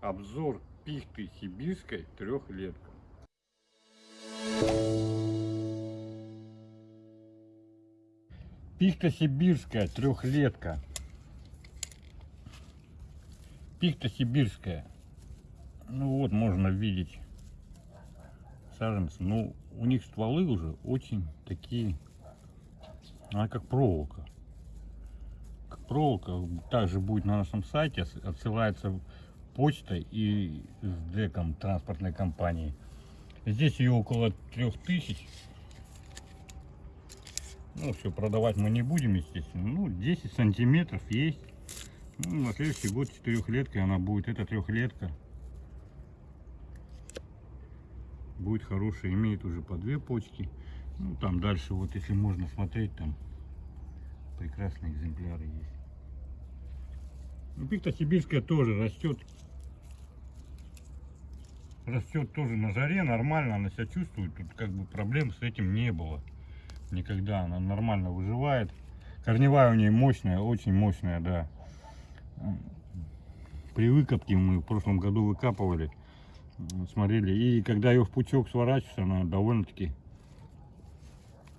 Обзор пихты сибирской трехлетка. Пихта сибирская трехлетка. Пихта сибирская. Ну вот можно видеть саженцы. Ну у них стволы уже очень такие, она как проволока. Как проволока. Также будет на нашем сайте, отсылается почтой и с деком транспортной компании. Здесь ее около 3000. Ну, все, продавать мы не будем, естественно. Ну, 10 сантиметров есть. Ну, на следующий год четырехлеткой она будет. Это трехлетка. Будет хорошая. Имеет уже по две почки. Ну, там дальше, вот если можно смотреть, там прекрасные экземпляры есть. Ну, сибирская тоже растет. Растет тоже на жаре, нормально она себя чувствует. Тут как бы проблем с этим не было. Никогда она нормально выживает. Корневая у нее мощная, очень мощная, да. При выкопке мы в прошлом году выкапывали, смотрели. И когда ее в пучок сворачиваешь, она довольно-таки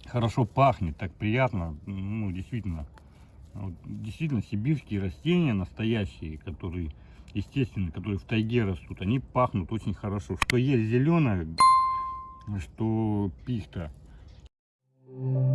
хорошо пахнет, так приятно. Ну, действительно, действительно сибирские растения настоящие, которые естественные, которые в тайге растут, они пахнут очень хорошо. Что есть зеленая, что пихта. Thank you.